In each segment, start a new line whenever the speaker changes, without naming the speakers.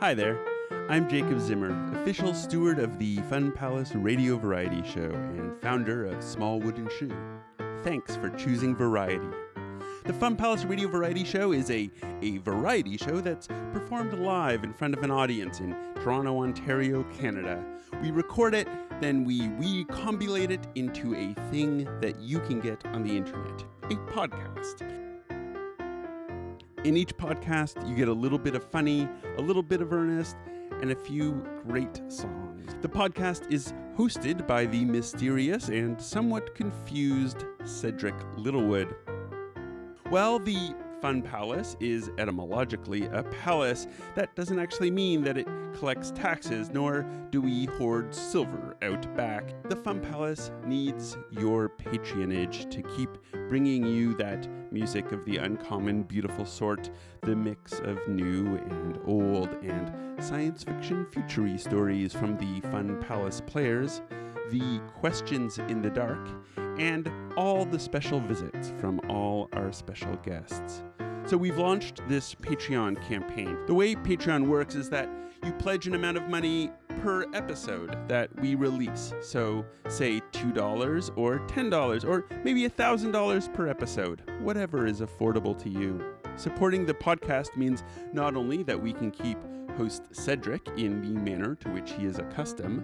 Hi there. I'm Jacob Zimmer, official steward of the Fun Palace Radio Variety Show and founder of Small Wooden Shoe. Thanks for choosing variety. The Fun Palace Radio Variety Show is a, a variety show that's performed live in front of an audience in Toronto, Ontario, Canada. We record it, then we recombulate it into a thing that you can get on the internet a podcast. In each podcast, you get a little bit of funny, a little bit of earnest, and a few great songs. The podcast is hosted by the mysterious and somewhat confused Cedric Littlewood. Well, the Fun Palace is etymologically a palace. That doesn't actually mean that it collects taxes, nor do we hoard silver out back. The Fun Palace needs your patronage to keep bringing you that music of the uncommon, beautiful sort, the mix of new and old, and science fiction futury stories from the Fun Palace players, the questions in the dark, and all the special visits from all our special guests. So we've launched this Patreon campaign. The way Patreon works is that you pledge an amount of money per episode that we release. So, say $2 or $10 or maybe $1,000 per episode, whatever is affordable to you. Supporting the podcast means not only that we can keep host Cedric in the manner to which he is accustomed,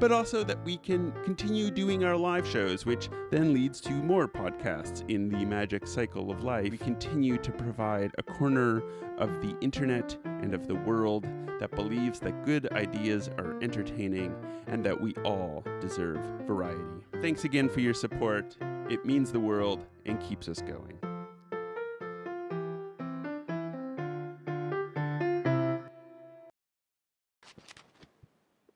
but also that we can continue doing our live shows, which then leads to more podcasts in the magic cycle of life. We continue to provide a corner of the internet and of the world that believes that good ideas are entertaining and that we all deserve variety. Thanks again for your support. It means the world and keeps us going.